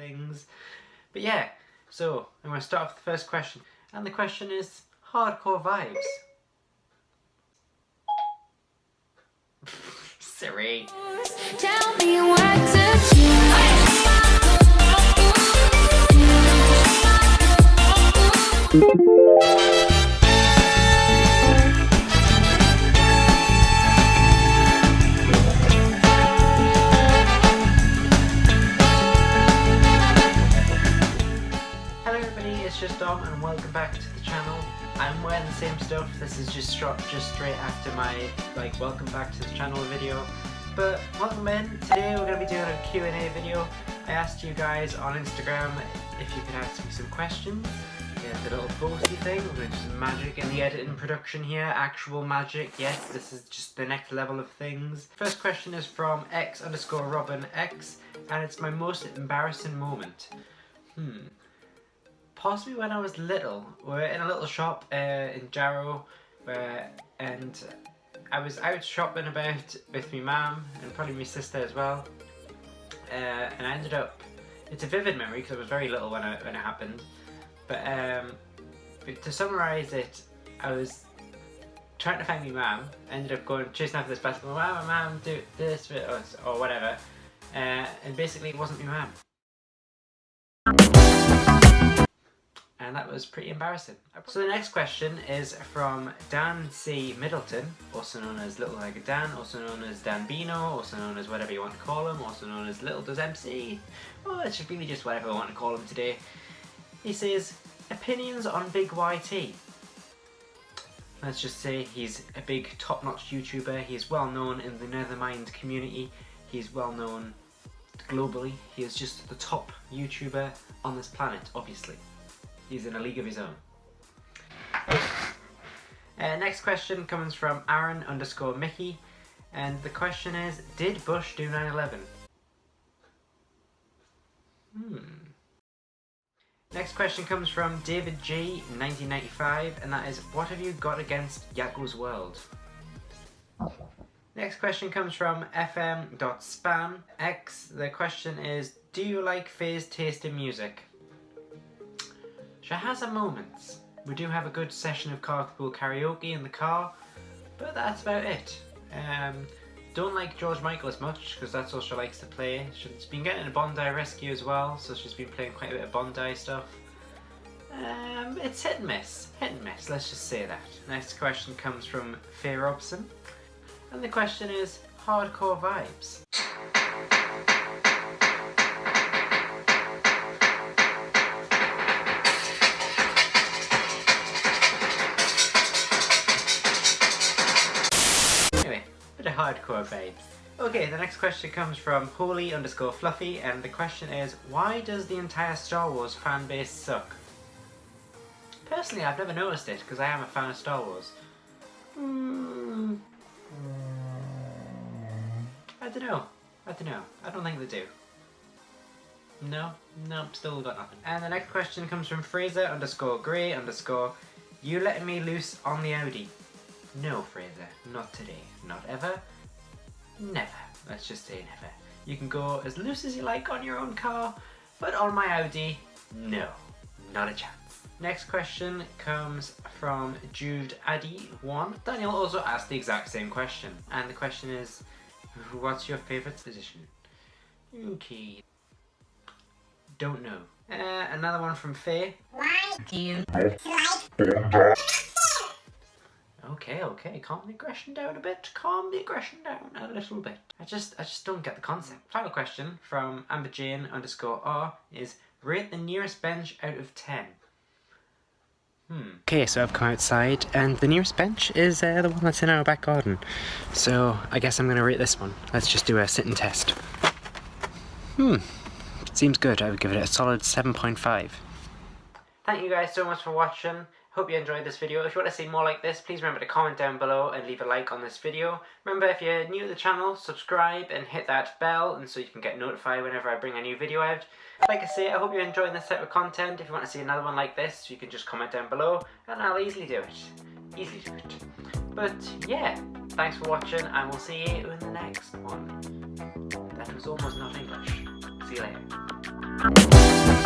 things. But yeah, so I'm going to start off with the first question. And the question is hardcore vibes. Siri. Tell me what to do. Just Dom and welcome back to the channel. I'm wearing the same stuff, this is just stro- just straight after my like welcome back to the channel video. But welcome in, today we're going to be doing a Q&A video. I asked you guys on Instagram if you could ask me some questions. Yeah, the little bossy thing, to do some magic in the editing production here, actual magic, yes, this is just the next level of things. First question is from x underscore robin x and it's my most embarrassing moment. Hmm possibly when I was little. We were in a little shop uh, in Jarrow, where and I was out shopping about with my mum and probably my sister as well. Uh, and I ended up. It's a vivid memory because I was very little when, I, when it happened. But, um, but to summarise it, I was trying to find my mum. Ended up going chasing after this basketball. Wow, my mum do this or, or whatever. Uh, and basically, it wasn't my mum. And that was pretty embarrassing. So the next question is from Dan C. Middleton, also known as Little Dan, also known as Dan Bino, also known as whatever you want to call him, also known as Little Does MC. Well, it's really just whatever I want to call him today. He says, opinions on Big YT. Let's just say he's a big top-notch YouTuber, he's well known in the Nethermind community, he's well known globally, he is just the top YouTuber on this planet, obviously. He's in a league of his own. Uh, next question comes from Aaron underscore Mickey. And the question is, did Bush do 9-11? Hmm. Next question comes from David G, 1995, and that is, what have you got against Yaku's World? Next question comes from fm.spam x. The question is, do you like Faye's taste in music? She has her moments. We do have a good session of carpool karaoke in the car, but that's about it. Um, don't like George Michael as much because that's all she likes to play. She's been getting a Bondi Rescue as well, so she's been playing quite a bit of Bondi stuff. Um, it's hit and miss, hit and miss, let's just say that. Next question comes from Faye Robson, and the question is hardcore vibes. Hardcore babes. Okay, the next question comes from holy underscore fluffy, and the question is, why does the entire Star Wars fan base suck? Personally, I've never noticed it, because I am a fan of Star Wars. Hmm. I don't know. I don't know. I don't think they do. No, no, still got nothing. And the next question comes from Fraser underscore grey underscore, you letting me loose on the Audi? No, Fraser, not today. Not ever. Never. Let's just say never. You can go as loose as you like on your own car, but on my Audi, no. Not a chance. Next question comes from Jude Addy1. Daniel also asked the exact same question. And the question is, what's your favourite position? Okay. Don't know. Uh, another one from Faye. Okay, okay, calm the aggression down a bit. Calm the aggression down a little bit. I just, I just don't get the concept. Final question from Amber Jane underscore R is rate the nearest bench out of ten. Hmm. Okay, so I've come outside, and the nearest bench is uh, the one that's in our back garden. So I guess I'm gonna rate this one. Let's just do a sit and test. Hmm. Seems good. I would give it a solid 7.5. Thank you guys so much for watching. Hope you enjoyed this video. If you want to see more like this, please remember to comment down below and leave a like on this video. Remember, if you're new to the channel, subscribe and hit that bell and so you can get notified whenever I bring a new video out. Like I say, I hope you're enjoying this type of content. If you want to see another one like this, you can just comment down below and I'll easily do it. Easily do it. But yeah, thanks for watching and we'll see you in the next one. That was almost not English. See you later.